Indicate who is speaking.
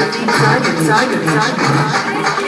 Speaker 1: inside, inside, inside.